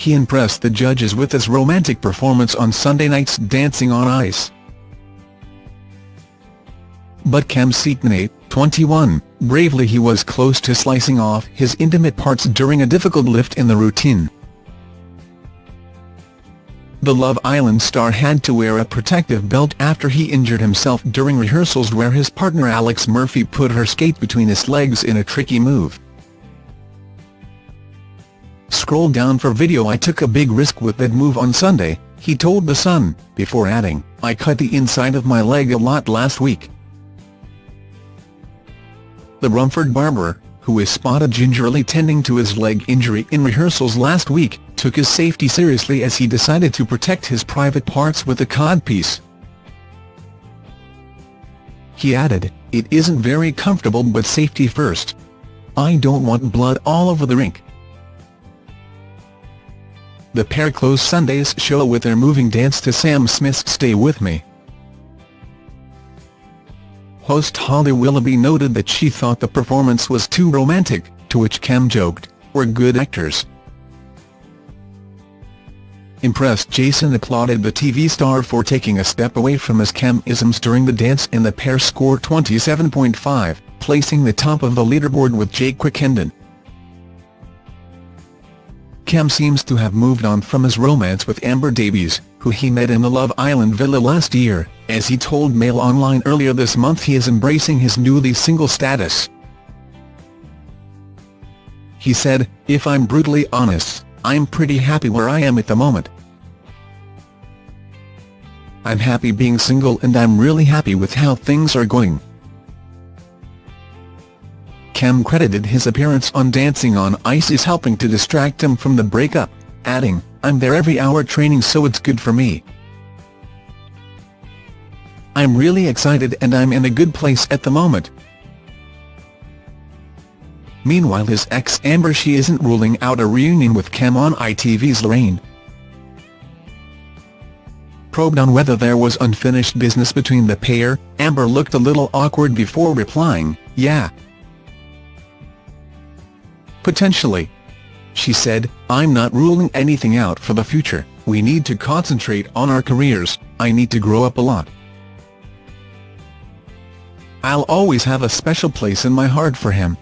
he impressed the judges with his romantic performance on Sunday night's Dancing on Ice. But Kem Cetinay, 21, bravely he was close to slicing off his intimate parts during a difficult lift in the routine. The Love Island star had to wear a protective belt after he injured himself during rehearsals where his partner Alex Murphy put her skate between his legs in a tricky move. Scroll down for video I took a big risk with that move on Sunday, he told The Sun, before adding, I cut the inside of my leg a lot last week. The Romford barber, who is spotted gingerly tending to his leg injury in rehearsals last week, took his safety seriously as he decided to protect his private parts with a codpiece. He added, it isn't very comfortable but safety first. I don't want blood all over the rink. The pair closed Sunday's show with their moving dance to Sam Smith's Stay With Me. Host Holly Willoughby noted that she thought the performance was too romantic, to which Kem joked, we're good actors. Impressed Jason applauded the TV star for taking a step away from his Kem-isms during the dance and the pair scored 27.5, placing the top of the leaderboard with Jake Quickenden. Kem seems to have moved on from his romance with Amber Davies, who he met in the Love Island villa last year, as he told Mail Online earlier this month he is embracing his newly single status. He said, if I'm brutally honest, I'm pretty happy where I am at the moment. I'm happy being single and I'm really happy with how things are going. Kem credited his appearance on Dancing on Ice as helping to distract him from the breakup, adding, I'm there every hour training so it's good for me. I'm really excited and I'm in a good place at the moment. Meanwhile his ex Amber she isn't ruling out a reunion with Kem on ITV's Lorraine. Probed on whether there was unfinished business between the pair, Amber looked a little awkward before replying, yeah, Potentially. She said, I'm not ruling anything out for the future, we need to concentrate on our careers, I need to grow up a lot. I'll always have a special place in my heart for him.